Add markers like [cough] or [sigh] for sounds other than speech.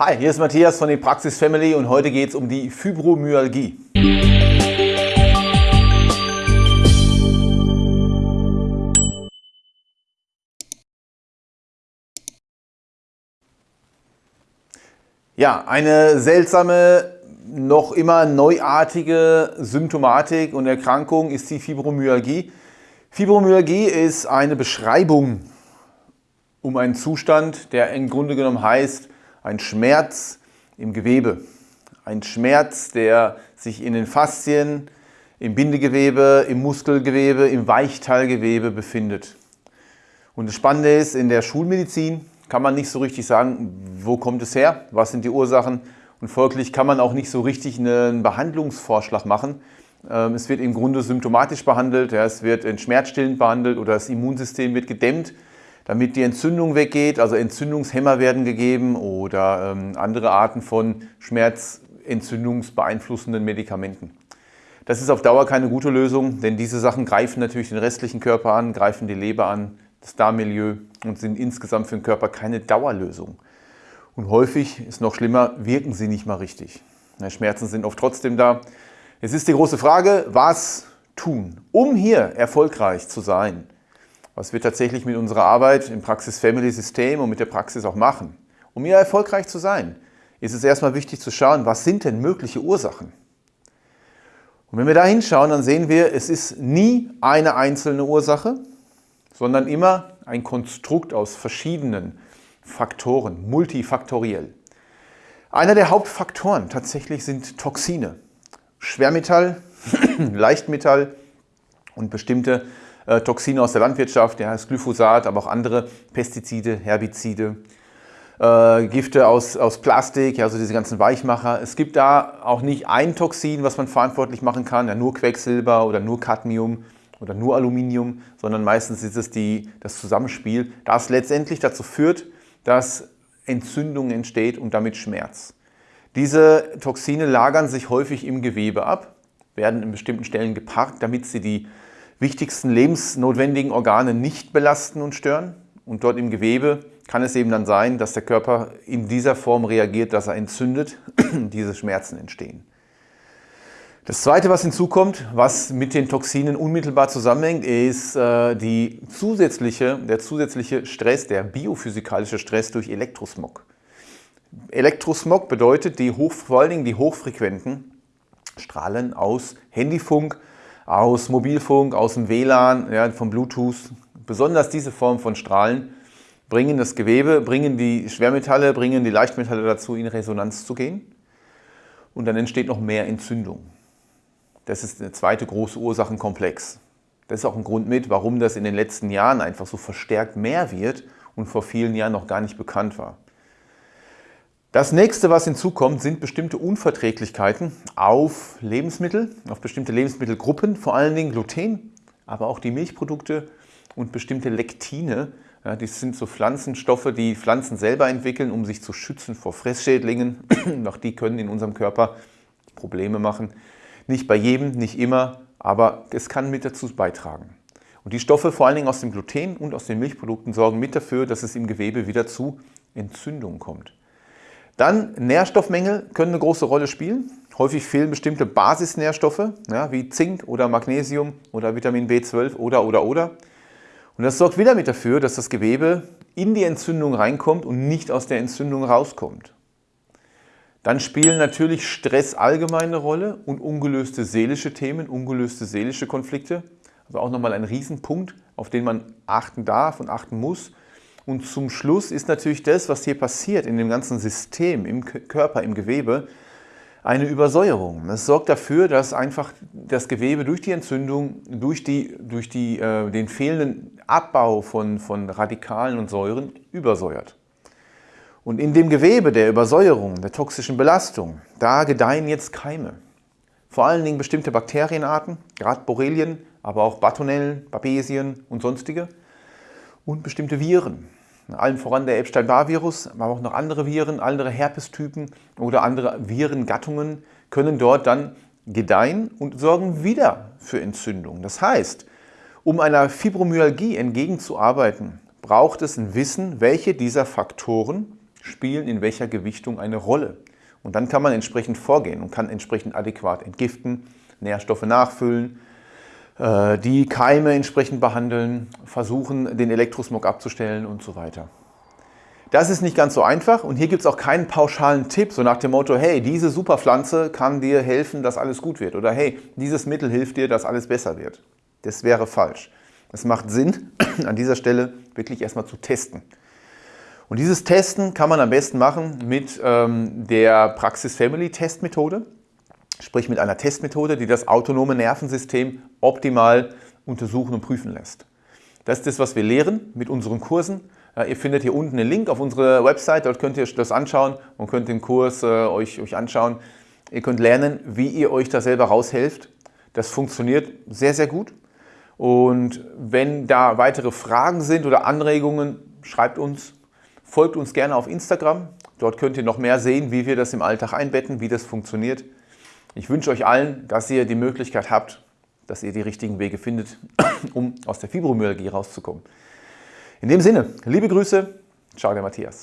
Hi, hier ist Matthias von der Praxis Family und heute geht es um die Fibromyalgie. Ja, eine seltsame, noch immer neuartige Symptomatik und Erkrankung ist die Fibromyalgie. Fibromyalgie ist eine Beschreibung um einen Zustand, der im Grunde genommen heißt, ein Schmerz im Gewebe. Ein Schmerz, der sich in den Faszien, im Bindegewebe, im Muskelgewebe, im Weichteilgewebe befindet. Und das Spannende ist, in der Schulmedizin kann man nicht so richtig sagen, wo kommt es her, was sind die Ursachen und folglich kann man auch nicht so richtig einen Behandlungsvorschlag machen. Ähm, es wird im Grunde symptomatisch behandelt, es wird schmerzstillend behandelt oder das Immunsystem wird gedämmt damit die Entzündung weggeht. Also Entzündungshemmer werden gegeben oder ähm, andere Arten von schmerzentzündungsbeeinflussenden Medikamenten. Das ist auf Dauer keine gute Lösung, denn diese Sachen greifen natürlich den restlichen Körper an, greifen die Leber an, das Darmmilieu und sind insgesamt für den Körper keine Dauerlösung. Und häufig, ist noch schlimmer, wirken sie nicht mal richtig. Schmerzen sind oft trotzdem da. Jetzt ist die große Frage, was tun, um hier erfolgreich zu sein? Was wir tatsächlich mit unserer Arbeit im Praxis-Family-System und mit der Praxis auch machen. Um hier erfolgreich zu sein, ist es erstmal wichtig zu schauen, was sind denn mögliche Ursachen? Und wenn wir da hinschauen, dann sehen wir, es ist nie eine einzelne Ursache, sondern immer ein Konstrukt aus verschiedenen Faktoren, multifaktoriell. Einer der Hauptfaktoren tatsächlich sind Toxine, Schwermetall, [clears throat] Leichtmetall und bestimmte äh, Toxine aus der Landwirtschaft, der heißt Glyphosat, aber auch andere Pestizide, Herbizide, äh, Gifte aus, aus Plastik, also diese ganzen Weichmacher. Es gibt da auch nicht ein Toxin, was man verantwortlich machen kann, ja, nur Quecksilber oder nur Cadmium oder nur Aluminium, sondern meistens ist es die, das Zusammenspiel, das letztendlich dazu führt, dass Entzündung entsteht und damit Schmerz. Diese Toxine lagern sich häufig im Gewebe ab, werden in bestimmten Stellen geparkt, damit sie die wichtigsten lebensnotwendigen Organe nicht belasten und stören. Und dort im Gewebe kann es eben dann sein, dass der Körper in dieser Form reagiert, dass er entzündet, [clears throat] diese Schmerzen entstehen. Das Zweite, was hinzukommt, was mit den Toxinen unmittelbar zusammenhängt, ist äh, die zusätzliche, der zusätzliche Stress, der biophysikalische Stress durch Elektrosmog. Elektrosmog bedeutet die hoch, vor allen Dingen die hochfrequenten Strahlen aus Handyfunk, aus Mobilfunk, aus dem WLAN, ja, vom Bluetooth. Besonders diese Form von Strahlen bringen das Gewebe, bringen die Schwermetalle, bringen die Leichtmetalle dazu, in Resonanz zu gehen. Und dann entsteht noch mehr Entzündung. Das ist der zweite große Ursachenkomplex. Das ist auch ein Grund mit, warum das in den letzten Jahren einfach so verstärkt mehr wird und vor vielen Jahren noch gar nicht bekannt war. Das nächste, was hinzukommt, sind bestimmte Unverträglichkeiten auf Lebensmittel, auf bestimmte Lebensmittelgruppen, vor allen Dingen Gluten, aber auch die Milchprodukte und bestimmte Lektine. Ja, das sind so Pflanzenstoffe, die Pflanzen selber entwickeln, um sich zu schützen vor Fressschädlingen. [clears throat] auch die können in unserem Körper Probleme machen. Nicht bei jedem, nicht immer, aber es kann mit dazu beitragen. Und die Stoffe, vor allen Dingen aus dem Gluten und aus den Milchprodukten, sorgen mit dafür, dass es im Gewebe wieder zu Entzündungen kommt. Dann Nährstoffmängel können eine große Rolle spielen. Häufig fehlen bestimmte Basisnährstoffe, ja, wie Zink oder Magnesium oder Vitamin B12 oder, oder, oder. Und das sorgt wieder mit dafür, dass das Gewebe in die Entzündung reinkommt und nicht aus der Entzündung rauskommt. Dann spielen natürlich Stress allgemein eine Rolle und ungelöste seelische Themen, ungelöste seelische Konflikte. Also auch nochmal ein Riesenpunkt, auf den man achten darf und achten muss. Und zum Schluss ist natürlich das, was hier passiert in dem ganzen System, im Körper, im Gewebe, eine Übersäuerung. Das sorgt dafür, dass einfach das Gewebe durch die Entzündung, durch, die, durch die, äh, den fehlenden Abbau von, von Radikalen und Säuren übersäuert. Und in dem Gewebe der Übersäuerung, der toxischen Belastung, da gedeihen jetzt Keime. Vor allen Dingen bestimmte Bakterienarten, gerade Borrelien, aber auch Batonellen, Babesien und sonstige und bestimmte Viren allen voran der Epstein-Barr-Virus, aber auch noch andere Viren, andere Herpestypen oder andere Virengattungen können dort dann gedeihen und sorgen wieder für Entzündung. Das heißt, um einer Fibromyalgie entgegenzuarbeiten, braucht es ein Wissen, welche dieser Faktoren spielen in welcher Gewichtung eine Rolle. Und dann kann man entsprechend vorgehen und kann entsprechend adäquat entgiften, Nährstoffe nachfüllen, die Keime entsprechend behandeln, versuchen, den Elektrosmog abzustellen und so weiter. Das ist nicht ganz so einfach und hier gibt es auch keinen pauschalen Tipp, so nach dem Motto, hey, diese Superpflanze kann dir helfen, dass alles gut wird oder hey, dieses Mittel hilft dir, dass alles besser wird. Das wäre falsch. Es macht Sinn, [clears throat] an dieser Stelle wirklich erstmal zu testen. Und dieses Testen kann man am besten machen mit ähm, der Praxis Family Test Methode, sprich mit einer Testmethode, die das autonome Nervensystem optimal untersuchen und prüfen lässt. Das ist das, was wir lehren mit unseren Kursen. Ihr findet hier unten einen Link auf unserer Website, dort könnt ihr das anschauen und könnt den Kurs äh, euch, euch anschauen. Ihr könnt lernen, wie ihr euch da selber raushelft. Das funktioniert sehr, sehr gut. Und wenn da weitere Fragen sind oder Anregungen, schreibt uns, folgt uns gerne auf Instagram. Dort könnt ihr noch mehr sehen, wie wir das im Alltag einbetten, wie das funktioniert. Ich wünsche euch allen, dass ihr die Möglichkeit habt, dass ihr die richtigen Wege findet, [clears throat] um aus der Fibromyalgie rauszukommen. In dem Sinne, liebe Grüße, ciao der Matthias.